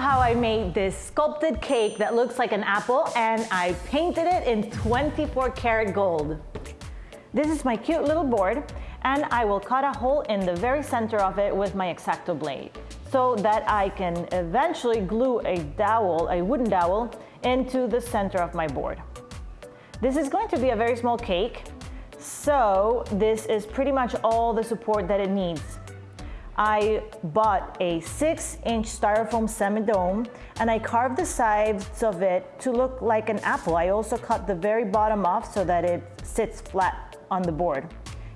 how I made this sculpted cake that looks like an apple and I painted it in 24 karat gold. This is my cute little board and I will cut a hole in the very center of it with my X-Acto blade so that I can eventually glue a dowel, a wooden dowel, into the center of my board. This is going to be a very small cake, so this is pretty much all the support that it needs. I bought a six inch styrofoam semi-dome and I carved the sides of it to look like an apple. I also cut the very bottom off so that it sits flat on the board.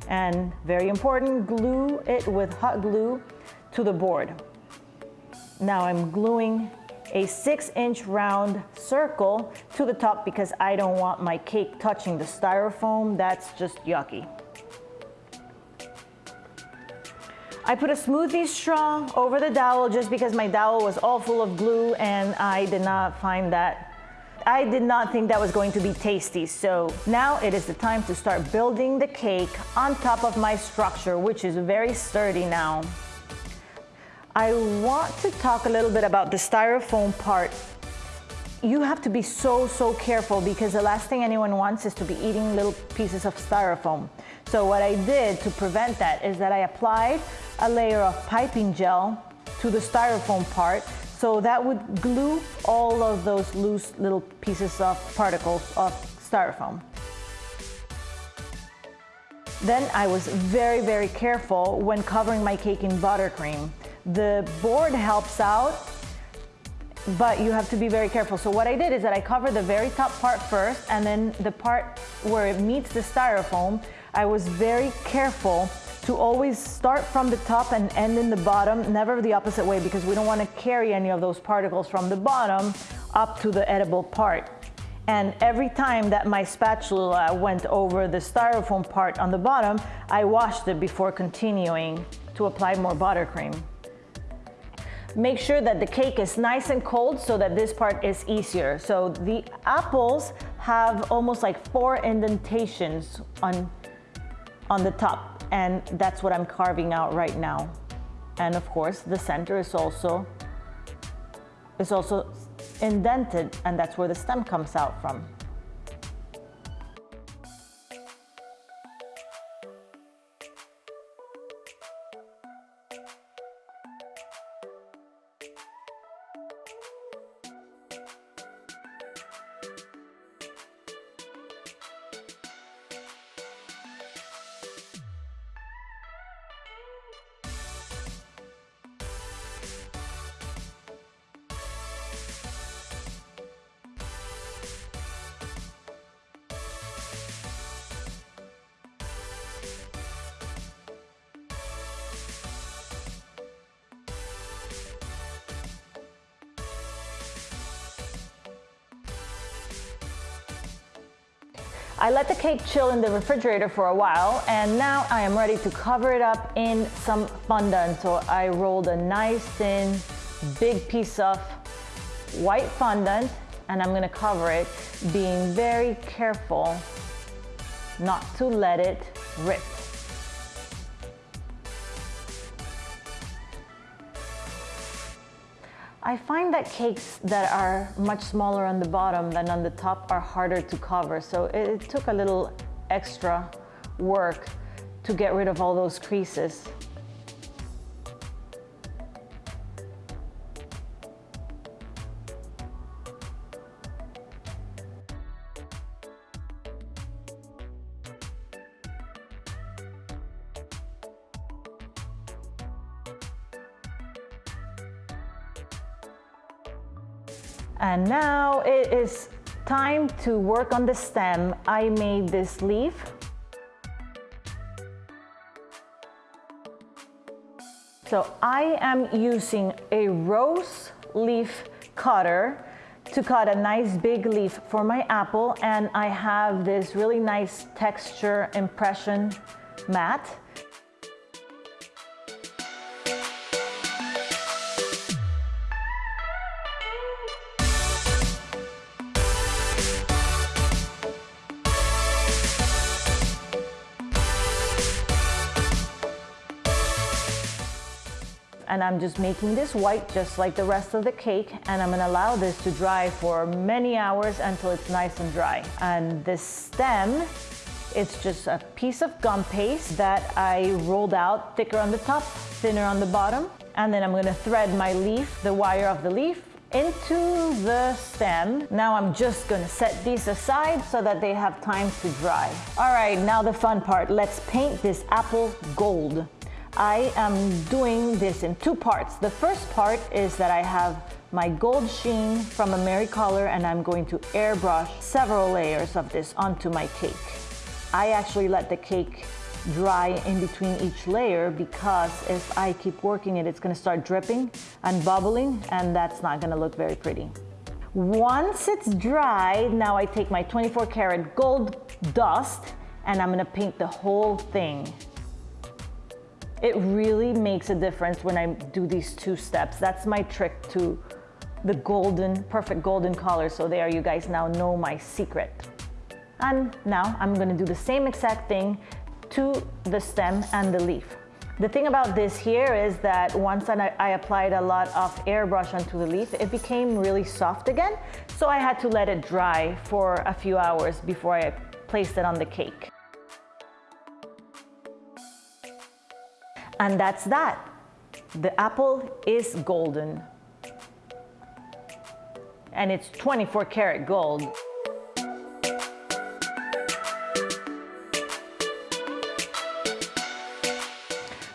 And very important, glue it with hot glue to the board. Now I'm gluing a six inch round circle to the top because I don't want my cake touching the styrofoam. That's just yucky. I put a smoothie straw over the dowel just because my dowel was all full of glue and I did not find that I did not think that was going to be tasty. So now it is the time to start building the cake on top of my structure, which is very sturdy now. I want to talk a little bit about the styrofoam part. You have to be so, so careful because the last thing anyone wants is to be eating little pieces of styrofoam. So what I did to prevent that is that I applied a layer of piping gel to the styrofoam part so that would glue all of those loose little pieces of particles of styrofoam. Then I was very, very careful when covering my cake in buttercream. The board helps out, but you have to be very careful. So what I did is that I covered the very top part first and then the part where it meets the styrofoam, I was very careful to always start from the top and end in the bottom, never the opposite way because we don't want to carry any of those particles from the bottom up to the edible part. And every time that my spatula went over the styrofoam part on the bottom, I washed it before continuing to apply more buttercream. Make sure that the cake is nice and cold so that this part is easier. So the apples have almost like four indentations on, on the top and that's what I'm carving out right now. And of course the center is also, is also indented and that's where the stem comes out from. I let the cake chill in the refrigerator for a while and now I am ready to cover it up in some fondant. So I rolled a nice thin big piece of white fondant and I'm gonna cover it being very careful not to let it rip. I find that cakes that are much smaller on the bottom than on the top are harder to cover. So it, took a little extra work to get rid of all those creases. And now it is time to work on the stem. I made this leaf. So I am using a rose leaf cutter to cut a nice big leaf for my apple and I have this really nice texture impression mat and I'm just making this white just like the rest of the cake and I'm gonna allow this to dry for many hours until it's nice and dry. And this stem, it's just a piece of gum paste that I rolled out thicker on the top, thinner on the bottom. And then I'm gonna thread my leaf, the wire of the leaf, into the stem. Now I'm just gonna set these aside so that they have time to dry. All right, now the fun part. Let's paint this apple gold. I am doing this in two parts. The first part is that I have my gold sheen from Americolor and I'm going to airbrush several layers of this onto my cake. I actually let the cake dry in between each layer because if I keep working it, it's gonna start dripping and bubbling and that's not gonna look very pretty. Once it's dry, now I take my 24 karat gold dust and I'm gonna paint the whole thing. It really makes a difference when I do these two steps. That's my trick to the golden, perfect golden color. So there you guys now know my secret. And now I'm gonna do the same exact thing to the stem and the leaf. The thing about this here is that once I applied a lot of airbrush onto the leaf, it became really soft again. So I had to let it dry for a few hours before I placed it on the cake. And that's that. The apple is golden. And it's 24 karat gold.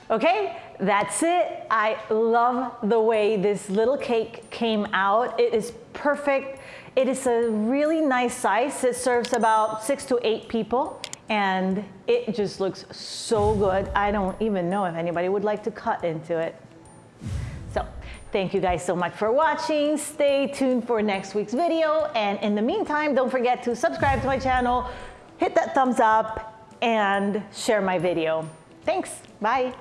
Okay, that's it. I love the way this little cake came out. It is perfect. It is a really nice size. It serves about six to eight people and it just looks so good. I don't even know if anybody would like to cut into it. So thank you guys so much for watching. Stay tuned for next week's video. And in the meantime, don't forget to subscribe to my channel, hit that thumbs up and share my video. Thanks, bye.